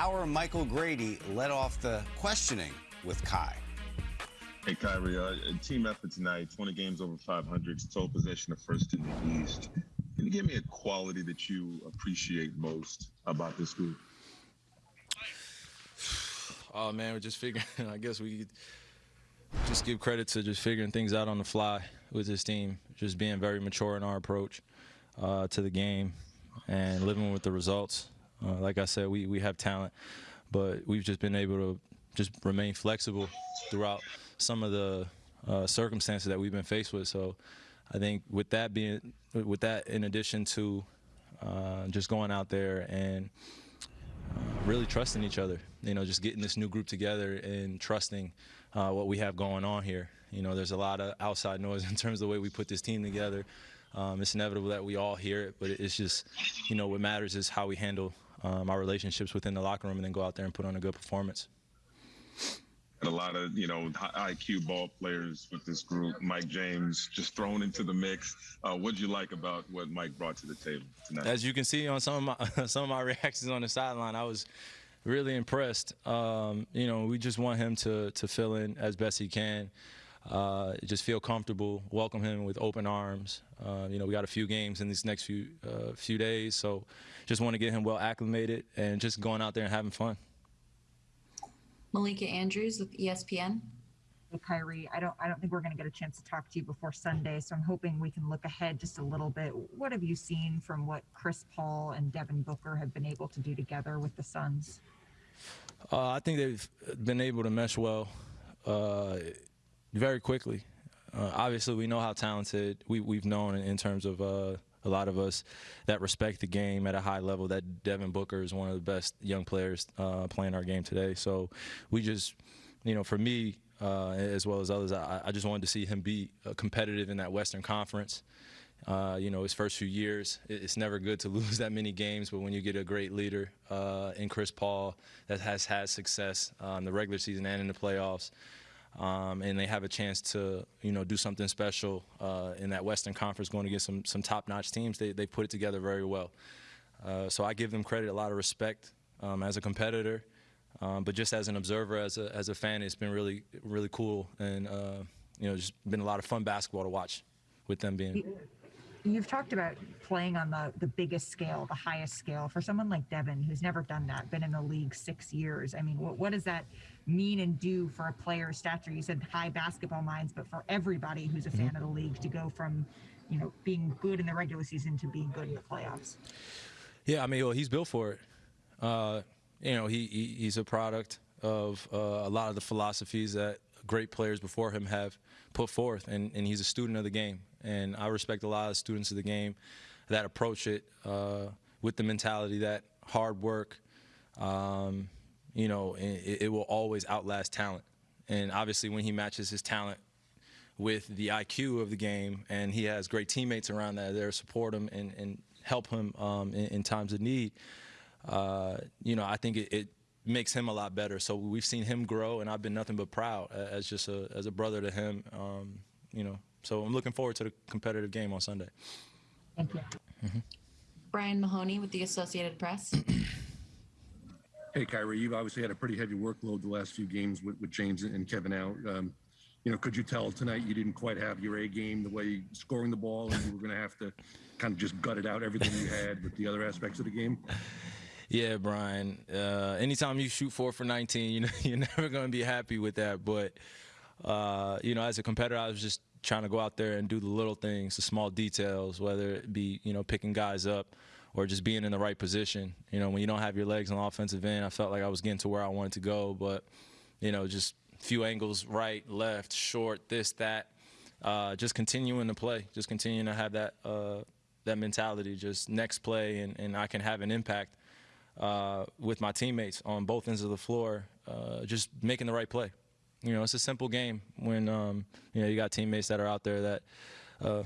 our Michael Grady led off the questioning with Kai. Hey, Kyrie, uh, team effort tonight, 20 games over 500, total possession of first in the East. Can you give me a quality that you appreciate most about this group? Oh, man, we're just figuring, I guess we just give credit to just figuring things out on the fly with this team, just being very mature in our approach uh, to the game and living with the results. Uh, like I said, we, we have talent, but we've just been able to just remain flexible throughout some of the uh, circumstances that we've been faced with. So I think with that being, with that in addition to uh, just going out there and uh, really trusting each other, you know, just getting this new group together and trusting uh, what we have going on here. You know, there's a lot of outside noise in terms of the way we put this team together. Um, it's inevitable that we all hear it, but it's just, you know, what matters is how we handle um, our relationships within the locker room and then go out there and put on a good performance. And a lot of, you know, IQ ball players with this group. Mike James just thrown into the mix. Uh, what did you like about what Mike brought to the table tonight? As you can see on some of my some of my reactions on the sideline, I was really impressed. Um, you know, we just want him to to fill in as best he can. Uh, just feel comfortable, welcome him with open arms. Uh, you know, we got a few games in these next few uh, few days, so just want to get him well acclimated and just going out there and having fun. Malika Andrews with ESPN. Hey, Kyrie, I don't I don't think we're going to get a chance to talk to you before Sunday, so I'm hoping we can look ahead just a little bit. What have you seen from what Chris Paul and Devin Booker have been able to do together with the Suns? Uh, I think they've been able to mesh well uh, very quickly. Uh, obviously, we know how talented we, we've known in, in terms of uh, a lot of us that respect the game at a high level. That Devin Booker is one of the best young players uh, playing our game today. So we just, you know, for me uh, as well as others, I, I, just wanted to see him be uh, competitive in that Western Conference. Uh, you know, his first few years, it's never good to lose that many games, but when you get a great leader in Chris Paul that has had success in the regular season and in the playoffs, um, and they have a chance to, you know, do something special uh, in that Western Conference going against some, some top-notch teams. They, they put it together very well. Uh, so I give them credit, a lot of respect um, as a competitor, um, but just as an observer, as a, as a fan, it's been really, really cool and, uh, you know, just been a lot of fun basketball to watch with them being. You've talked about playing on the, the biggest scale, the highest scale. For someone like Devin, who's never done that, been in the league six years, I mean, what, what does that mean and do for a player's stature? You said high basketball minds, but for everybody who's a fan mm-hmm. of the league to go from, you know, being good in the regular season to being good in the playoffs. Yeah, I mean, well, he's built for it. Uh, you know, he, he, he's a product of uh, a lot of the philosophies that great players before him have put forth, and, and he's a student of the game. And I respect a lot of students of the game that approach it uh, with the mentality that hard work, um, you know, it, it will always outlast talent. And obviously, when he matches his talent with the IQ of the game, and he has great teammates around that there support him and, and help him um, in, in, times of need, uh, you know, I think it, it, makes him a lot better. So we've seen him grow, and I've been nothing but proud as just a, as a brother to him. Um, you know, so I'm looking forward to the competitive game on Sunday. Thank you. Mm -hmm. Brian Mahoney with the Associated Press. Hey, Kyrie, you've obviously had a pretty heavy workload the last few games with, with James and Kevin out. Um, you know, could you tell tonight you didn't quite have your A game, the way scoring the ball, and you were going to have to kind of just gut it out everything you had with the other aspects of the game? Yeah, Brian. Uh, anytime you shoot four for 19, you know you're never going to be happy with that. But uh, you know, as a competitor, I was just trying to go out there and do the little things, the small details, whether it be you know picking guys up or just being in the right position. You know, when you don't have your legs on the offensive end, I felt like I was getting to where I wanted to go, but you know, just a few angles, right, left, short, this, that. Uh, just continuing to play, just continuing to have that uh, that mentality. Just next play, and, and I can have an impact uh, with my teammates on both ends of the floor. Uh, just making the right play. You know, it's a simple game when um, you know you got teammates that are out there that uh,